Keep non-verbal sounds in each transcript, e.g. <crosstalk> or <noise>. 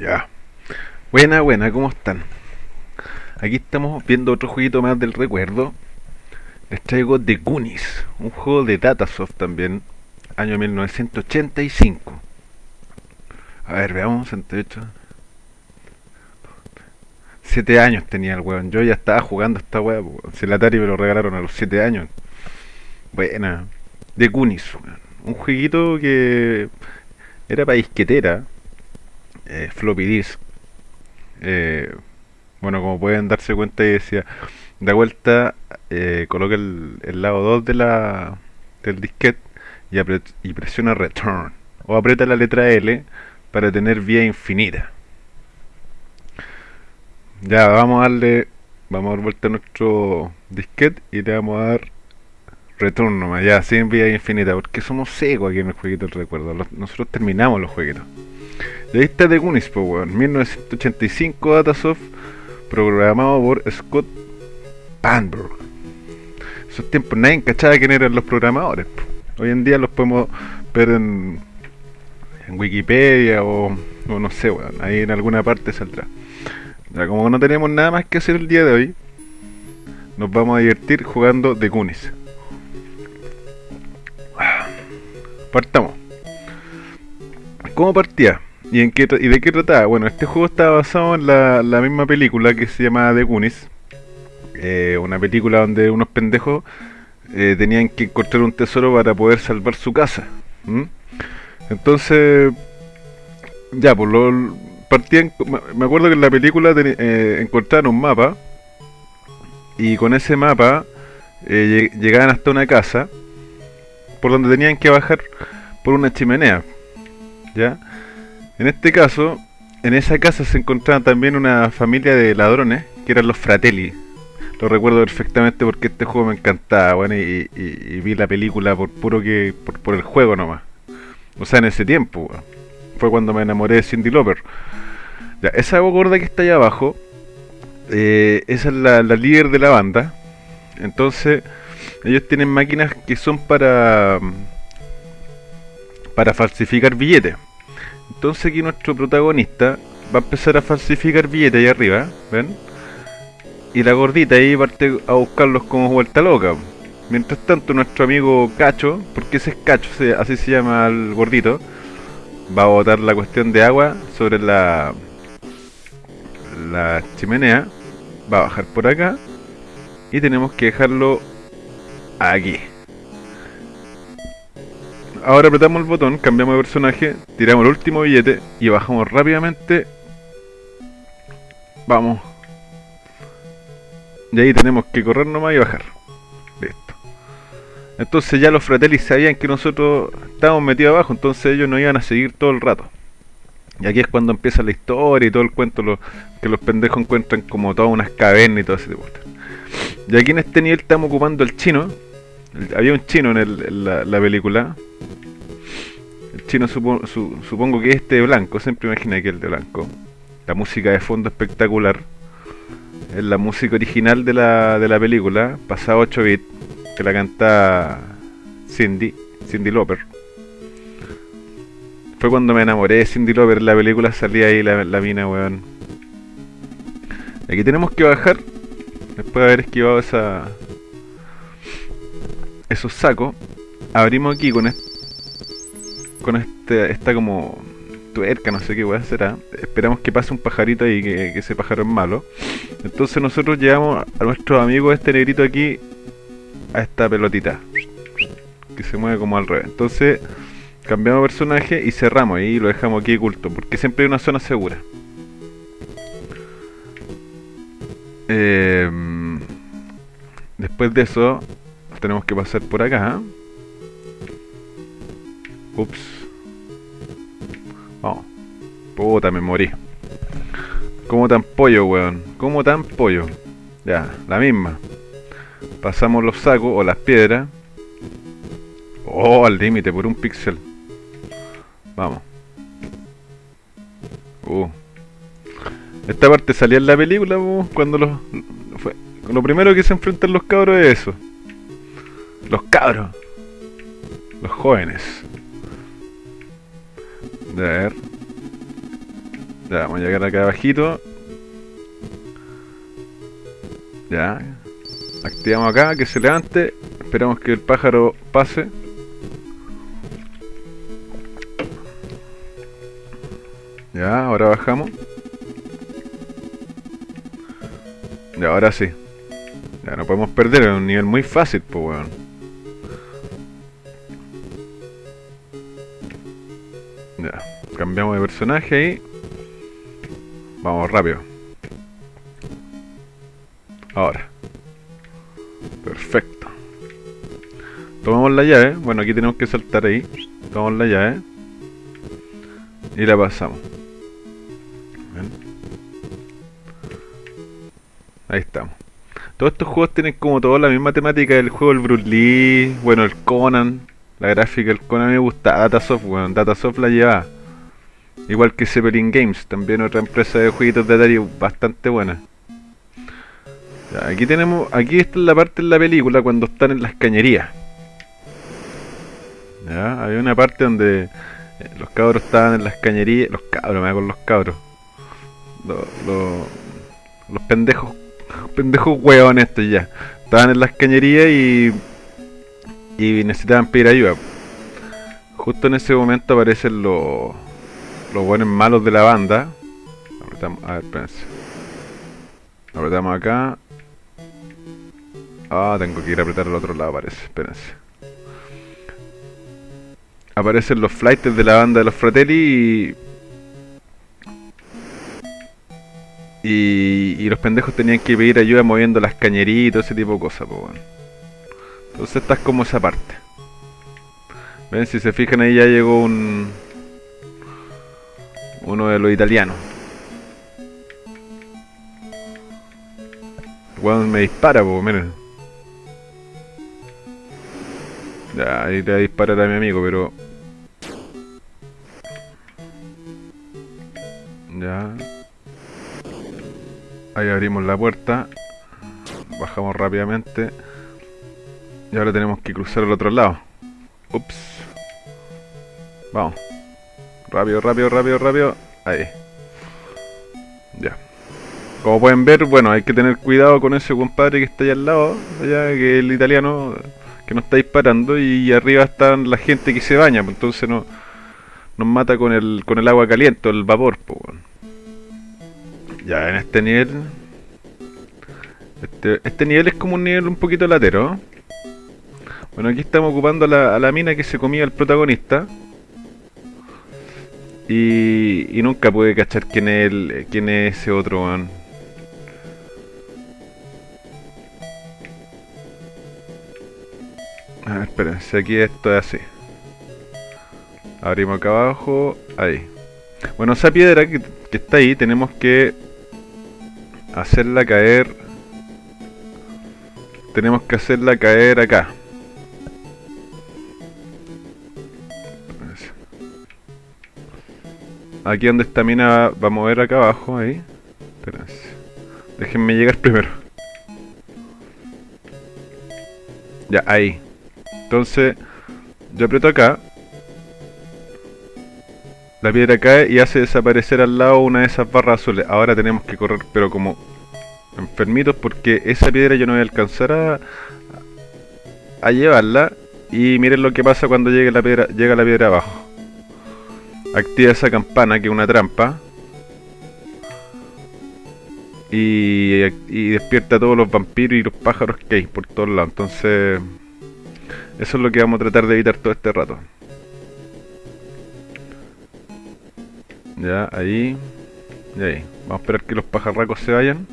Ya. Buena, buena, ¿cómo están? Aquí estamos viendo otro jueguito más del recuerdo. Les traigo The Goonies, un juego de Datasoft también, año 1985. A ver, veamos, 68. Siete años tenía el weón. Yo ya estaba jugando esta weá. Si el Atari me lo regalaron a los siete años. Buena. The Goonies. Un jueguito que era para disquetera. Eh, floppy disk. Eh, bueno, como pueden darse cuenta, ahí decía, da vuelta, eh, coloca el, lado 2 de la, del disquete y, y presiona return. O aprieta la letra L para tener vía infinita. Ya, vamos a darle, vamos a dar vuelta a nuestro disquete y le vamos a dar return nomás, ya, sin vía infinita, porque somos secos aquí en el jueguito del recuerdo. Nosotros terminamos los jueguitos. Está The Goonies, po, weón. 1985 Datasoft, programado por Scott Panberg. Esos tiempos nadie cachaba quién eran los programadores. Hoy en día los podemos ver en, en Wikipedia o, no sé, weón. Ahí en alguna parte saldrá. Ya, como no tenemos nada más que hacer el día de hoy, nos vamos a divertir jugando The Goonies. Partamos. ¿Cómo partía? ¿Y, en qué, ¿Y de qué trataba? Bueno, este juego está basado en la, misma película que se llama The Goonies. Eh, una película donde unos pendejos eh, tenían que encontrar un tesoro para poder salvar su casa. Entonces, ya, pues lo partían. me- acuerdo que en la película teni- eh, encontraron un mapa y con ese mapa lleg- llegaban hasta una casa por donde tenían que bajar por una chimenea. ¿Ya? En este caso, en esa casa se encontraba también una familia de ladrones que eran los Fratelli. Lo recuerdo perfectamente porque este juego me encantaba, bueno, y, vi la película por puro que por, por el juego nomás. O sea, en ese tiempo, fue cuando me enamoré de Cindy Lauper. Ya, esa gorda que está allá abajo, eh, esa es la, la líder de la banda. Entonces, ellos tienen máquinas que son para para falsificar billetes. Entonces aquí nuestro protagonista va a empezar a falsificar billetes ahí arriba, ¿ven? Y la gordita ahí parte a buscarlos como vuelta loca. Mientras tanto nuestro amigo Cacho, porque ese es Cacho, así se llama el gordito, va a botar la cuestión de agua sobre la la chimenea, va a bajar por acá y tenemos que dejarlo aquí. Ahora apretamos el botón, cambiamos de personaje, tiramos el último billete y bajamos rápidamente. Vamos. Y ahí tenemos que correr nomás y bajar. Listo. Entonces ya los fratelli sabían que nosotros estábamos metidos abajo, entonces ellos nos iban a seguir todo el rato. Y aquí es cuando empieza la historia y todo el cuento lo- que los pendejos encuentran como todas unas cavernas y todo ese tipo de. Y aquí en este nivel estamos ocupando el chino. Había un chino en, el- la, la película. El chino supo- su- supongo que este de blanco, siempre imaginé que el de blanco. La música de fondo espectacular. Es la música original de la, de la película, pasada 8 bits, que la canta Cindy, Cindy Lauper. Fue cuando me enamoré de Cindy Lauper en la película, salía ahí la, la mina, weón. Aquí tenemos que bajar, después de haber esquivado esa, esos sacos, abrimos aquí con este, con este, esta como tuerca, no sé qué weá será. Esperamos que pase un pajarito ahí, que, ese pájaro es malo. Entonces nosotros llevamos a nuestro amigo este negrito aquí a esta pelotita. Que se mueve como al revés. Entonces cambiamos personaje y cerramos y lo dejamos aquí oculto. Porque siempre hay una zona segura. Em, después de eso tenemos que pasar por acá. Ups. Vamos. Puta, me morí. Como tan pollo, weón. Como tan pollo. Ya, la misma. Pasamos los sacos o las piedras. Oh, al límite, por un píxel. Vamos. Uh. Esta parte salía en la película, cuando los... Fue, lo primero que se enfrentan los cabros es eso. Los cabros. Los jóvenes. A ver. Ya, vamos a llegar acá abajito. Ya. Activamos acá, que se levante. Esperamos que el pájaro pase. Ya, ahora bajamos. Ya, ahora sí. Ya, no podemos perder, es un nivel muy fácil, pues, weón. Cambiamos de personaje ahí. Vamos rápido. Ahora. Perfecto. Tomamos la llave. Bueno, aquí tenemos que saltar ahí. Tomamos la llave. Y la pasamos. Ahí estamos. Todos estos juegos tienen como toda la misma temática del juego del Bruce Lee, bueno, el Conan, la gráfica del Conan me gusta, Datasoft, bueno, Datasoft la lleva. Igual que Zeppelin Games, también otra empresa de jueguitos de Atari bastante buena. Aquí tenemos, aquí está la parte de la película cuando están en las cañerías. Ya, hay una parte donde eh, los cabros estaban en las cañerías, los cabros, me hago con los cabros. Los, los, los pendejos, <laughs> pendejos hueones estos ya. Estaban en las cañerías y y necesitaban pedir ayuda. Justo en ese momento aparecen los los buenos malos de la banda. Apretamos, a ver, espérense. Apretamos acá. Ah, tengo que ir a apretar al otro lado, parece. Espérense. Aparecen los flights de la banda de los Fratelli y... y... los pendejos tenían que pedir ayuda moviendo las cañerías y todo ese tipo de cosas, pues bueno. Entonces esta es como esa parte. Ven, si se fijan ahí ya llegó un... Uno de los italianos. Cuando me dispara, pues, miren. Ya, ahí le voy a disparar a mi amigo, pero... Ya. Ahí abrimos la puerta. Bajamos rápidamente. Y ahora tenemos que cruzar al otro lado. Ups. Vamos. Rápido, rápido, rápido, rápido. Ahí. Ya. Como pueden ver, bueno, hay que tener cuidado con ese compadre que está allá al lado, allá, que el italiano, que nos está disparando, y arriba están la gente que se baña, pues entonces no, nos mata con el, con el agua caliente, el vapor, pues. Ya, en este nivel... Este, este nivel es como un nivel un poquito latero, bueno, aquí estamos ocupando a la, mina que se comía el protagonista. Y, y nunca pude cachar quién es, el, quién es ese otro. A ver, espérense, aquí esto es así. Abrimos acá abajo, ahí. Bueno, esa piedra que está ahí tenemos que hacerla caer... Tenemos que hacerla caer acá. Aquí donde esta mina va a mover acá abajo, ahí. Espérense. Déjenme llegar primero. Ya, ahí. Entonces, yo aprieto acá. La piedra cae y hace desaparecer al lado una de esas barras azules. Ahora tenemos que correr, pero como enfermitos, porque esa piedra yo no voy a alcanzar a, a llevarla. Y miren lo que pasa cuando llegue la piedra, llega la piedra abajo activa esa campana que es una trampa y, despierta a todos los vampiros y los pájaros que hay por todos lados. Entonces, eso es lo que vamos a tratar de evitar todo este rato. Ya, ahí. Y ahí. Vamos a esperar que los pajarracos se vayan.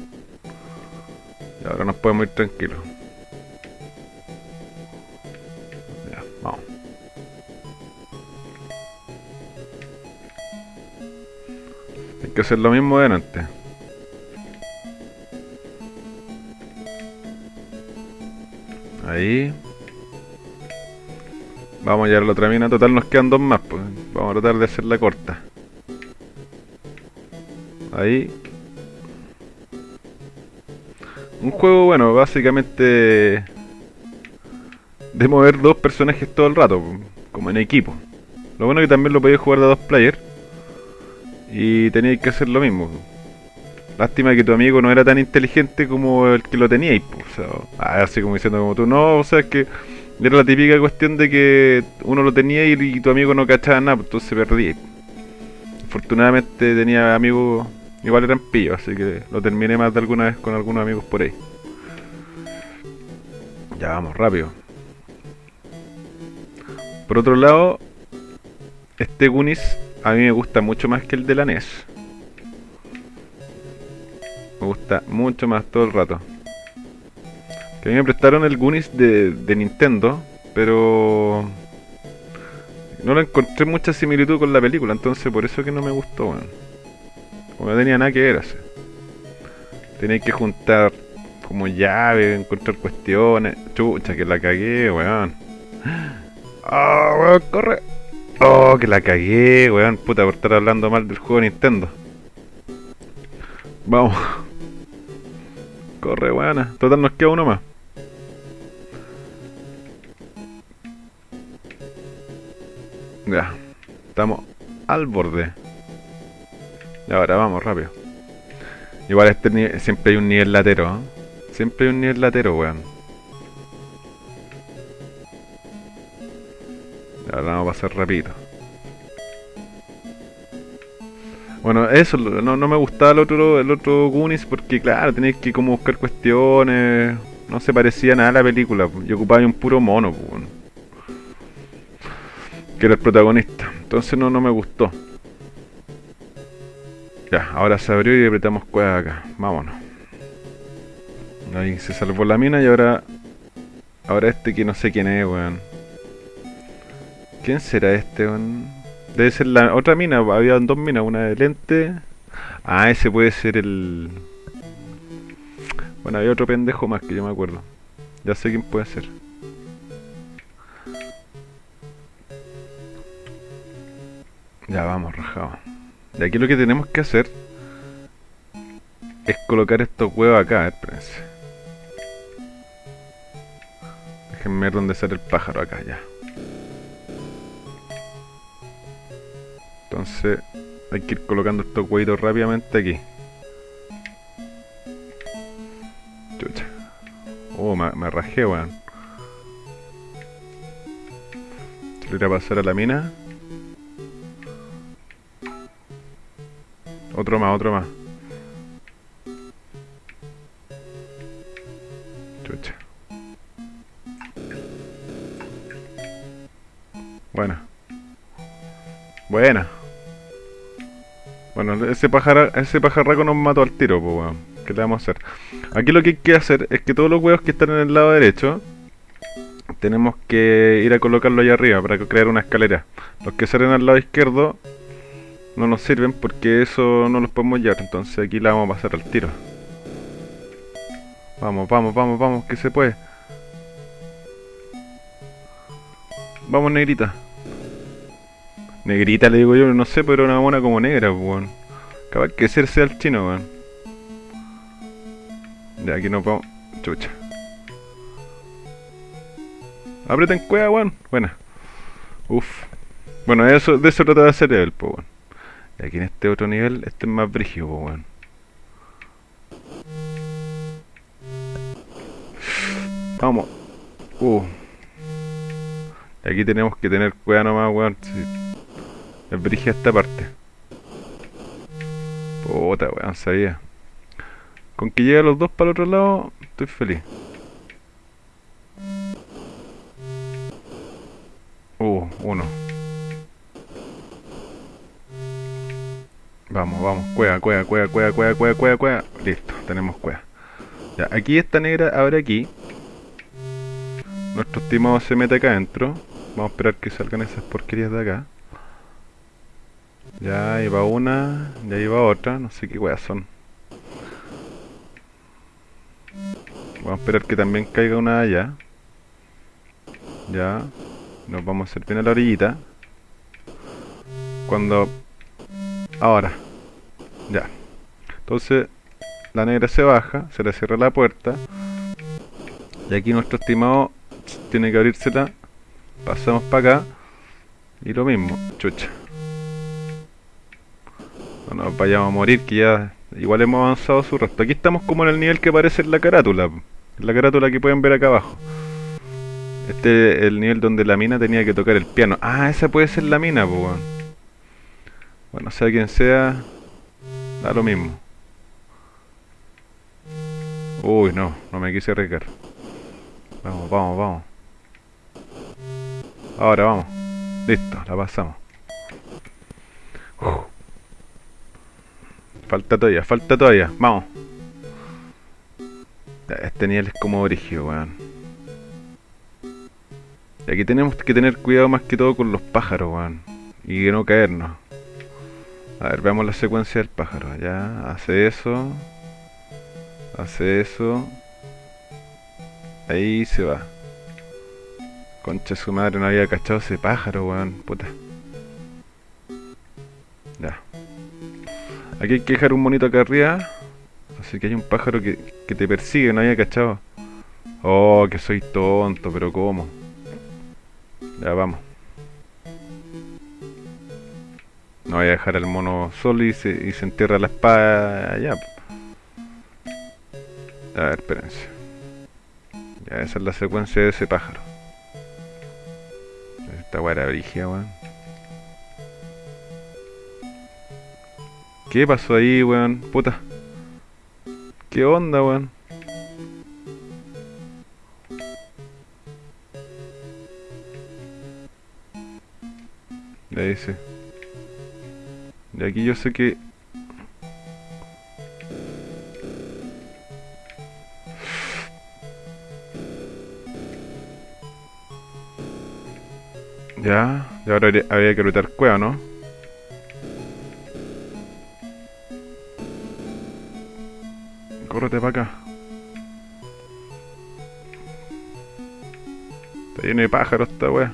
Y ahora nos podemos ir tranquilos. Que hacer lo mismo de antes. Ahí. Vamos a llegar a la otra mina. Total nos quedan dos más. Pues. Vamos a tratar de hacerla corta. Ahí. Un juego, bueno, básicamente... De mover dos personajes todo el rato. Como en equipo. Lo bueno es que también lo podéis jugar de dos players. Y teníais que hacer lo mismo. Lástima que tu amigo no era tan inteligente como el que lo teníais, o sea, ah, así como diciendo como tú, no, o sea, es que era la típica cuestión de que uno lo tenía y, tu amigo no cachaba nada, pues entonces perdí. Afortunadamente tenía amigos, igual eran pillos, así que lo terminé más de alguna vez con algunos amigos por ahí. Ya vamos, rápido. Por otro lado, este Gunis a mí me gusta mucho más que el de la NES. Me gusta mucho más todo el rato. Que a mí me prestaron el Gunis de, Nintendo, pero no lo encontré mucha similitud con la película, entonces por eso que no me gustó. Como no tenía nada que ver así. Tenía que juntar como llave, encontrar cuestiones. Chucha, que la cagué, weón. <gasps> ¡Ah, weón, corre! Oh, que la cagué, weón. Puta, por estar hablando mal del juego de Nintendo. Vamos. Corre, weón. Total, nos queda uno más. Ya. Estamos al borde. Y ahora vamos, rápido. Igual este siempre hay un nivel latero, ¿eh? Siempre hay un nivel latero, weón. Ahora vamos a pasar rápido. Bueno, eso, no, no me gustaba el otro, el otro Goonies porque, claro, tenéis que como buscar cuestiones. No se parecía nada a la película. Yo ocupaba un puro mono, que era el protagonista. Entonces no, no me gustó. Ya, ahora se abrió y apretamos cueva acá. Vámonos. Ahí se salvó la mina y ahora... Ahora este que no sé quién es, weón. ¿Quién será este? Debe ser la otra mina. Había dos minas, una de lente. Ah, ese puede ser el... Bueno, había otro pendejo más que yo me acuerdo. Ya sé quién puede ser. Ya vamos, rajado. Y aquí lo que tenemos que hacer es colocar estos huevos acá, espérense. Déjenme ver dónde sale el pájaro acá, ya. Entonces hay que ir colocando estos huevitos rápidamente aquí. Chucha. Oh, me, me rajé, weón. Irá a pasar a la mina. Otro más, otro más. Chucha. Buena. Buena. Ese, ese pajarraco nos mató al tiro, pues weón. ¿Qué le vamos a hacer? Aquí lo que hay que hacer es que todos los huevos que están en el lado derecho tenemos que ir a colocarlo allá arriba para crear una escalera. Los que salen al lado izquierdo no nos sirven porque eso no los podemos llevar. Entonces aquí la vamos a pasar al tiro. Vamos, vamos, vamos, vamos, que se puede. Vamos, negrita. Negrita le digo yo, no sé, pero una mona como negra, pues, weón. Acaba que ser sea el chino, weón. De aquí nos vamos. Chucha. Aprieta en cueva, weón. Buena. Uf. Bueno, eso, de eso trata de hacer el, pues, weón. Y aquí en este otro nivel, este es más brígido, pues, weón. Vamos. Uh. Y aquí tenemos que tener cueva nomás, weón. Es brige esta parte. Puta, weón, sabía. Con que lleguen los dos para el otro lado, estoy feliz. Uh, uno. Vamos, vamos, cueva, cueva, cueva, cueva, cueva, cueva, cueva, cueva. Listo, tenemos cueva. Ya, aquí esta negra abre aquí. Nuestro estimado se mete acá adentro. Vamos a esperar que salgan esas porquerías de acá. Ya va una, ya va otra, no sé qué weas son. Vamos a esperar que también caiga una allá. Ya. Nos vamos a hacer bien a la orillita. Cuando... Ahora. Ya. Entonces, la negra se baja, se le cierra la puerta. Y aquí nuestro estimado tiene que abrírsela. Pasamos para acá. Y lo mismo, chucha. No nos vayamos a morir, que ya igual hemos avanzado su resto. Aquí estamos como en el nivel que aparece en la carátula. La carátula que pueden ver acá abajo. Este es el nivel donde la mina tenía que tocar el piano. Ah, esa puede ser la mina, pues. Bueno, sea quien sea, da lo mismo. Uy, no, no me quise arriesgar. Vamos, vamos, vamos. Ahora vamos. Listo, la pasamos. Falta todavía, falta todavía. Vamos. Este nivel es como origen, weón. Y aquí tenemos que tener cuidado más que todo con los pájaros, weón. Y que no caernos. A ver, veamos la secuencia del pájaro. Ya, hace eso. Hace eso. Ahí se va. Concha su madre, no había cachado ese pájaro, weón. Puta. Aquí hay que dejar un monito acá arriba. Así que hay un pájaro que, que te persigue, no había cachado. Oh, que soy tonto, pero ¿cómo? Ya vamos. No voy a dejar al mono solo y se, y se entierra la espada allá. A ver, espérense. Ya, esa es la secuencia de ese pájaro. Esta weá era brigia, weón. ¿Qué pasó ahí, weón? Puta. ¿Qué onda, weón? Le dice. De aquí yo sé que... Ya, y ahora habría que lutar cueva, ¿no? Córrete para acá. Está lleno de pájaros esta wea.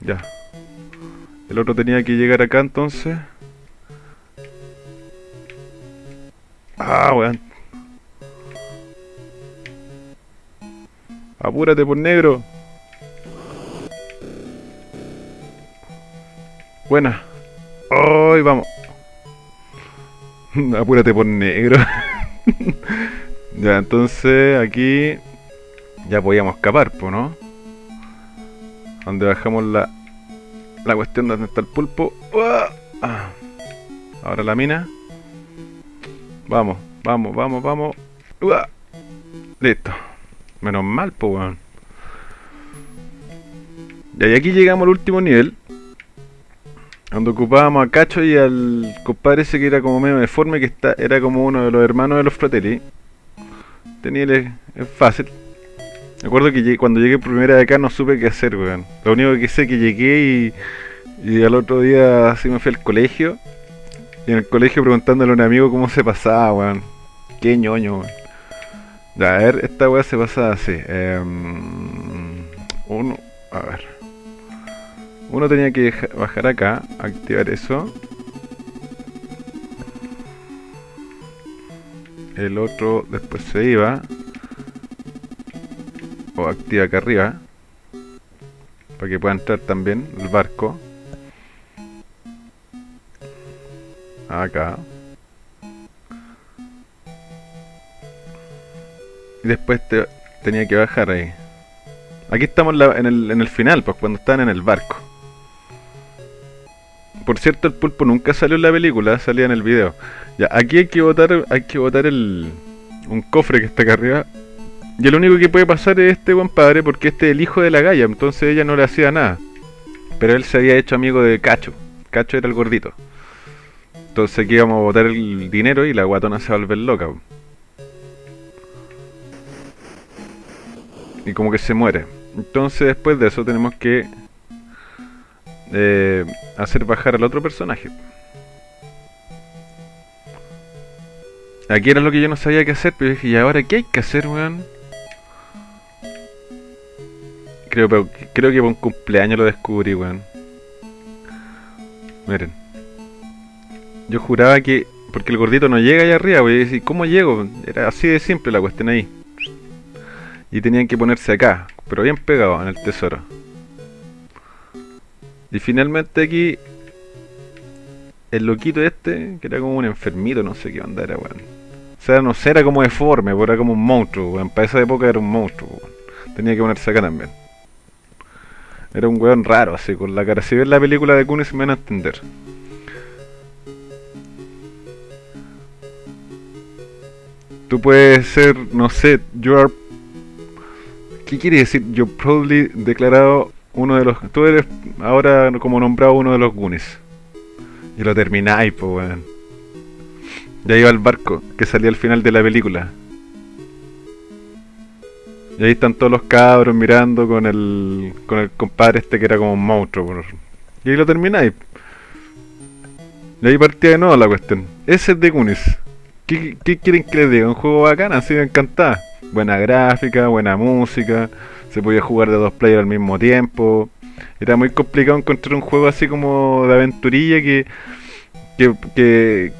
Ya. El otro tenía que llegar acá entonces. Ah, weón. Apúrate por negro. Buena. Hoy vamos. <laughs> Apúrate por negro. <laughs> ya, entonces aquí ya podíamos escapar, ¿no? Donde bajamos la la cuestión donde está el pulpo. Ah. Ahora la mina. Vamos, vamos, vamos, vamos. Listo. Menos mal, pues, weón. Y aquí llegamos al último nivel. Donde ocupábamos a Cacho y al compadre ese que era como medio deforme, que está, era como uno de los hermanos de los Fratelli. Tenía es fácil. Me acuerdo que cuando llegué primera de acá no supe qué hacer, weón. Lo único que sé es que llegué y, y al otro día así me fui al colegio. Y en el colegio preguntándole a un amigo cómo se pasaba, weón. Qué ñoño, weón. Ya, a ver, esta weá se pasa así. Em, uno, a ver. Uno tenía que bajar acá, activar eso. El otro después se iba. O activa acá arriba. Para que pueda entrar también el barco. Acá. Y después tenía que bajar ahí. Aquí estamos en, el, en el final, pues cuando están en el barco. Por cierto, el pulpo nunca salió en la película, salía en el video. Ya, aquí hay que botar, hay que botar el, un cofre que está acá arriba. Y el único que puede pasar es este buen padre, porque este es el hijo de la galla, entonces ella no le hacía nada. Pero él se había hecho amigo de Cacho. Cacho era el gordito. Entonces aquí vamos a botar el dinero y la guatona se va a volver loca. Y como que se muere. Entonces después de eso tenemos que eh, hacer bajar al otro personaje. Aquí era lo que yo no sabía qué hacer, pero dije, ¿y ahora qué hay que hacer, weón? Creo, creo que por un cumpleaños lo descubrí, weón. Miren. Yo juraba que... Porque el gordito no llega allá arriba, weón. ¿Y cómo llego? Era así de simple la cuestión ahí. Y tenían que ponerse acá, pero bien pegado en el tesoro. Y finalmente aquí el loquito este, que era como un enfermito, no sé qué onda era, weón. O sea, no sé, era como deforme, pero era como un monstruo, weón. Para esa época era un monstruo. Tenía que ponerse acá también. Era un weón raro, así, con la cara. Si ves la película de Kunis me van a entender. Tú puedes ser, no sé, you are... ¿Qué quiere decir? Yo probably declarado uno de los... Tú eres ahora como nombrado uno de los Goonies. Y lo termináis, pues, weón. Ya iba el barco que salía al final de la película. Y ahí están todos los cabros mirando con el, con el compadre este que era como un monstruo. Y ahí lo termináis. Y ahí partía de nuevo la cuestión. Ese es de Kunis. ¿Qué, quieren que les diga? Un juego bacán, así me encantaba. Buena gráfica, buena música. Se podía jugar de dos players al mismo tiempo. Era muy complicado encontrar un juego así como de aventurilla que, que, que,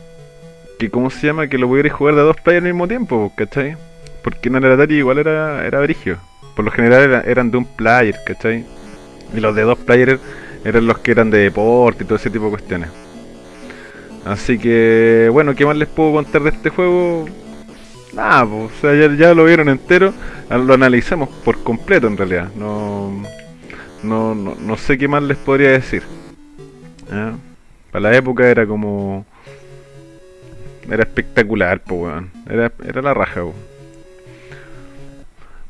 que ¿cómo se llama? Que lo pudierais jugar de dos players al mismo tiempo, ¿cachai? Porque en el Atari igual era, era brigio. Por lo general eran de un player, ¿cachai? Y los de dos players eran los que eran de deporte y todo ese tipo de cuestiones. Así que, bueno, ¿qué más les puedo contar de este juego? Nada, pues, o sea, ya, lo vieron entero, lo analizamos por completo en realidad. No, no, no, sé qué más les podría decir. Para la época era como... Era espectacular, pues, weón. Era, era la raja, weón.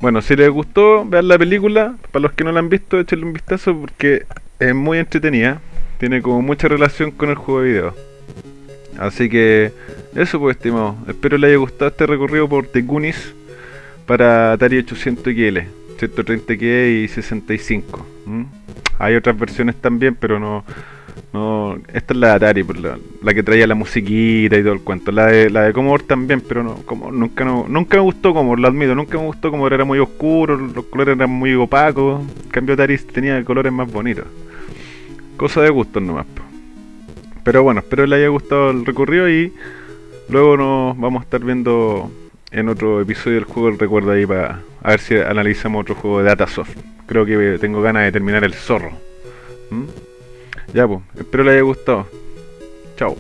Bueno, si les gustó, vean la película. Para los que no la han visto, échenle un vistazo porque es muy entretenida. Tiene como mucha relación con el juego de video. Así que eso pues estimado. Espero les haya gustado este recorrido por The para Atari 800 XL, 130 k y 65. Hay otras versiones también, pero no, no, esta es la de Atari, pues, la, que traía la musiquita y todo el cuento. La de, la de Commodore también, pero no, como, nunca, no, nunca me gustó Commodore, lo admito. Nunca me gustó como era muy oscuro, los colores eran muy opacos. En cambio Atari tenía colores más bonitos. Cosa de gustos nomás. Pero bueno, espero les haya gustado el recorrido y luego nos vamos a estar viendo en otro episodio del juego el recuerdo ahí para a ver si analizamos otro juego de Datasoft. Creo que tengo ganas de terminar el zorro. ¿Mm? Ya, pues, espero les haya gustado. Chao.